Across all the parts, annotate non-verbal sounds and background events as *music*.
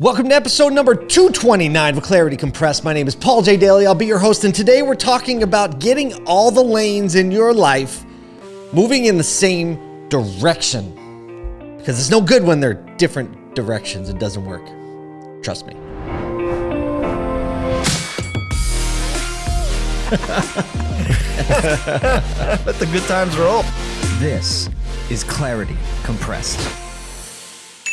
Welcome to episode number 229 of Clarity Compressed. My name is Paul J. Daly. I'll be your host, and today we're talking about getting all the lanes in your life moving in the same direction. Because it's no good when they're different directions, it doesn't work. Trust me. *laughs* Let the good times roll. This is Clarity Compressed.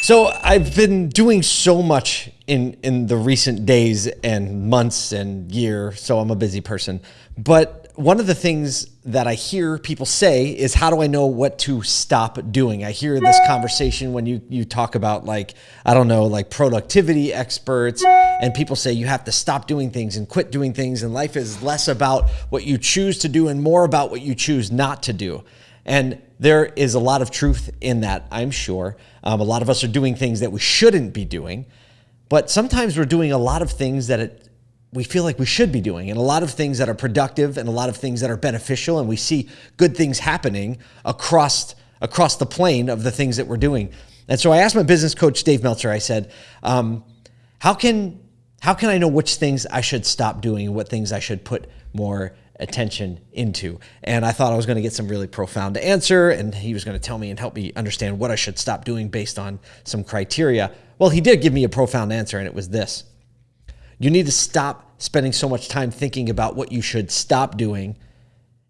So I've been doing so much in in the recent days and months and year, so I'm a busy person. But one of the things that I hear people say is how do I know what to stop doing? I hear this conversation when you you talk about like I don't know, like productivity experts and people say you have to stop doing things and quit doing things and life is less about what you choose to do and more about what you choose not to do. And there is a lot of truth in that, I'm sure. Um, a lot of us are doing things that we shouldn't be doing, but sometimes we're doing a lot of things that it, we feel like we should be doing, and a lot of things that are productive, and a lot of things that are beneficial, and we see good things happening across across the plane of the things that we're doing. And so I asked my business coach Dave Meltzer. I said, um, "How can how can I know which things I should stop doing and what things I should put more attention into. And I thought I was going to get some really profound answer, and he was going to tell me and help me understand what I should stop doing based on some criteria. Well, he did give me a profound answer, and it was this You need to stop spending so much time thinking about what you should stop doing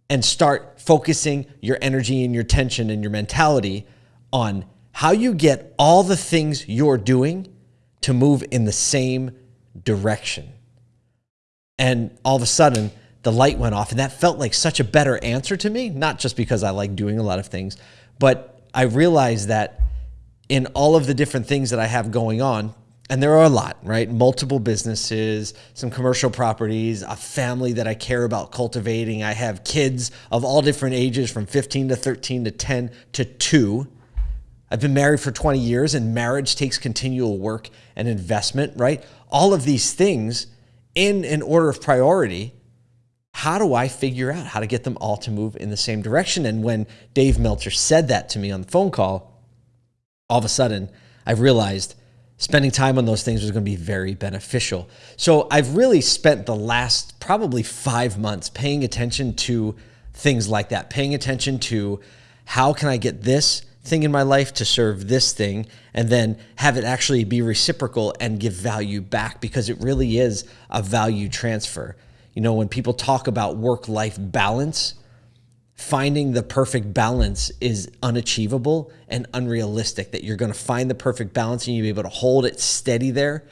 and start focusing your energy and your tension and your mentality on how you get all the things you're doing to move in the same direction. And all of a sudden, the light went off. And that felt like such a better answer to me, not just because I like doing a lot of things, but I realized that in all of the different things that I have going on, and there are a lot, right? Multiple businesses, some commercial properties, a family that I care about cultivating. I have kids of all different ages from 15 to 13 to 10 to 2. I've been married for 20 years, and marriage takes continual work and investment, right? All of these things in an order of priority how do I figure out how to get them all to move in the same direction? And when Dave Meltzer said that to me on the phone call, all of a sudden I realized spending time on those things was going to be very beneficial. So I've really spent the last probably five months paying attention to things like that, paying attention to how can I get this thing in my life to serve this thing and then have it actually be reciprocal and give value back because it really is a value transfer. You know, when people talk about work life balance, finding the perfect balance is unachievable and unrealistic that you're going to find the perfect balance and you'll be able to hold it steady there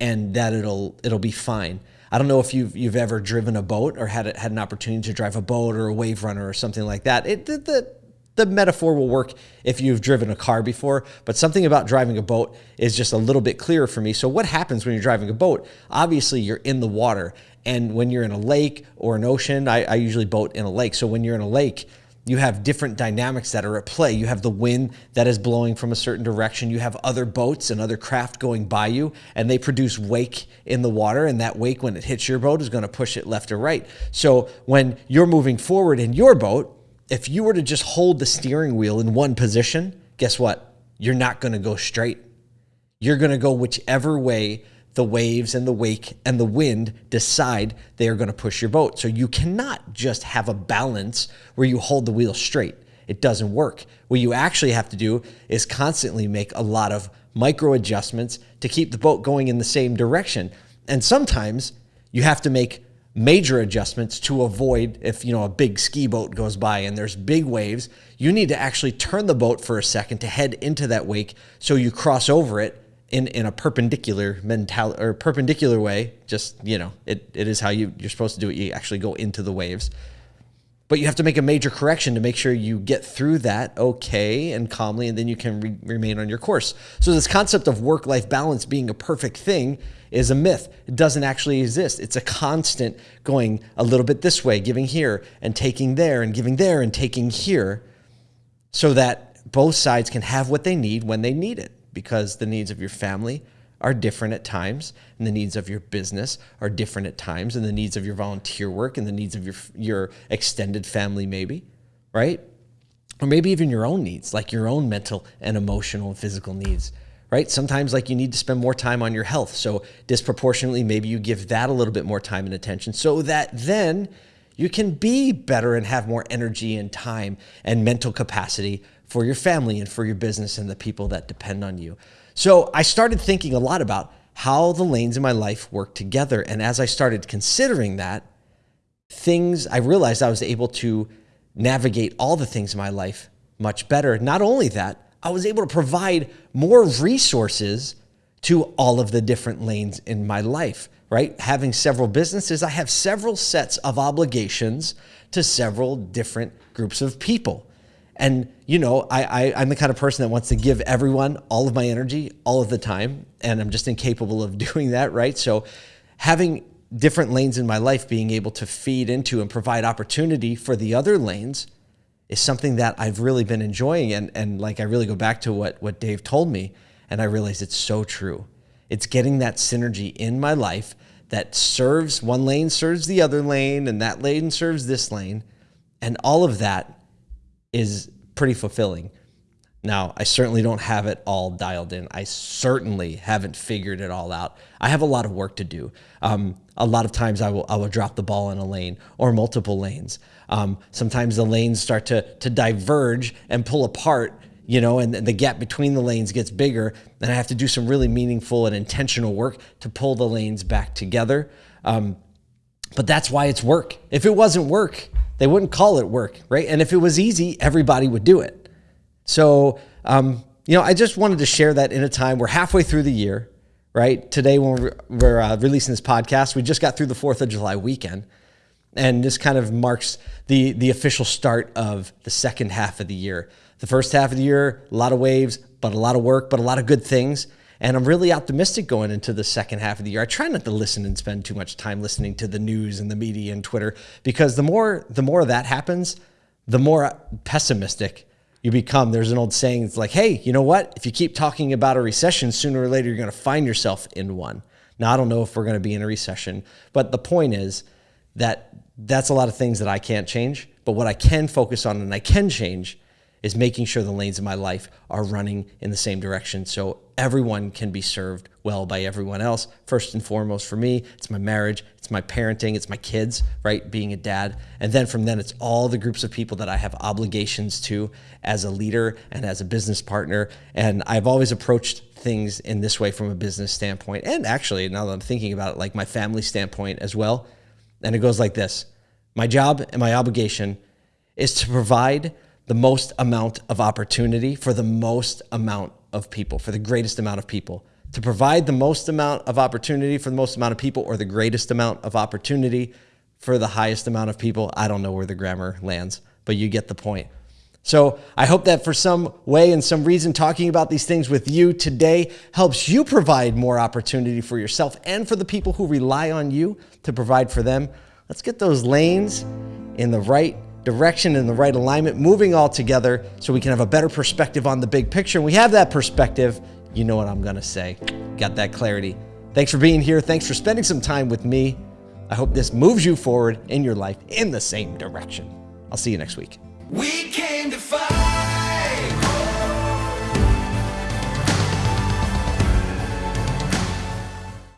and that it'll it'll be fine. I don't know if you've you've ever driven a boat or had had an opportunity to drive a boat or a wave runner or something like that. It the, the the metaphor will work if you've driven a car before, but something about driving a boat is just a little bit clearer for me. So, what happens when you're driving a boat? Obviously, you're in the water. And when you're in a lake or an ocean, I, I usually boat in a lake. So, when you're in a lake, you have different dynamics that are at play. You have the wind that is blowing from a certain direction. You have other boats and other craft going by you, and they produce wake in the water. And that wake, when it hits your boat, is going to push it left or right. So when you're moving forward in your boat, if you were to just hold the steering wheel in one position, guess what? You're not going to go straight. You're going to go whichever way the waves and the wake and the wind decide they are going to push your boat. So you cannot just have a balance where you hold the wheel straight. It doesn't work. What you actually have to do is constantly make a lot of micro adjustments to keep the boat going in the same direction. And sometimes you have to make major adjustments to avoid if you know a big ski boat goes by and there's big waves you need to actually turn the boat for a second to head into that wake so you cross over it in, in a perpendicular mental or perpendicular way just you know it, it is how you, you're supposed to do it you actually go into the waves but you have to make a major correction to make sure you get through that okay and calmly and then you can re- remain on your course so this concept of work-life balance being a perfect thing is a myth. It doesn't actually exist. It's a constant going a little bit this way, giving here and taking there and giving there and taking here so that both sides can have what they need when they need it because the needs of your family are different at times and the needs of your business are different at times and the needs of your volunteer work and the needs of your your extended family maybe, right? Or maybe even your own needs, like your own mental and emotional and physical needs right? Sometimes like you need to spend more time on your health. So disproportionately, maybe you give that a little bit more time and attention so that then you can be better and have more energy and time and mental capacity for your family and for your business and the people that depend on you. So I started thinking a lot about how the lanes in my life work together. And as I started considering that, things, I realized I was able to navigate all the things in my life much better. Not only that, I was able to provide more resources to all of the different lanes in my life, right? Having several businesses, I have several sets of obligations to several different groups of people. And you know, I, I I'm the kind of person that wants to give everyone all of my energy all of the time, and I'm just incapable of *laughs* doing that, right? So, having different lanes in my life, being able to feed into and provide opportunity for the other lanes, is something that I've really been enjoying. And and like I really go back to what what Dave told me, and I realize it's so true. It's getting that synergy in my life that serves one lane serves the other lane, and that lane serves this lane, and all of that is pretty fulfilling. Now, I certainly don't have it all dialed in. I certainly haven't figured it all out. I have a lot of work to do. Um, a lot of times I will, I will drop the ball in a lane or multiple lanes. Um, sometimes the lanes start to, to diverge and pull apart, you know, and the gap between the lanes gets bigger. And I have to do some really meaningful and intentional work to pull the lanes back together. Um, but that's why it's work. If it wasn't work, they wouldn't call it work, right? And if it was easy, everybody would do it. So, um, you know, I just wanted to share that in a time we're halfway through the year, right? Today, when we're, uh, releasing this podcast, we just got through the 4th of July weekend. And this kind of marks the, the official start of the second half of the year. The first half of the year, a lot of waves, but a lot of work, but a lot of good things. And I'm really optimistic going into the second half of the year. I try not to listen and spend too much time listening to the news and the media and Twitter because the more the more that happens, the more pessimistic you become. There's an old saying, it's like, hey, you know what? If you keep talking about a recession, sooner or later you're going to find yourself in one. Now, I don't know if we're going to be in a recession, but the point is that that's a lot of things that I can't change. But what I can focus on and I can change is making sure the lanes of my life are running in the same direction so everyone can be served well by everyone else. First and foremost for me, it's my marriage, it's my parenting, it's my kids, right? Being a dad. And then from then, it's all the groups of people that I have obligations to as a leader and as a business partner. And I've always approached things in this way from a business standpoint. And actually, now that I'm thinking about it, like my family standpoint as well. And it goes like this My job and my obligation is to provide the most amount of opportunity for the most amount of people, for the greatest amount of people. To provide the most amount of opportunity for the most amount of people or the greatest amount of opportunity for the highest amount of people. I don't know where the grammar lands, but you get the point. So I hope that for some way and some reason, talking about these things with you today helps you provide more opportunity for yourself and for the people who rely on you to provide for them. Let's get those lanes in the right direction and the right alignment, moving all together so we can have a better perspective on the big picture. And we have that perspective. You know what I'm going to say. Got that clarity. Thanks for being here. Thanks for spending some time with me. I hope this moves you forward in your life in the same direction. I'll see you next week. We came to fight.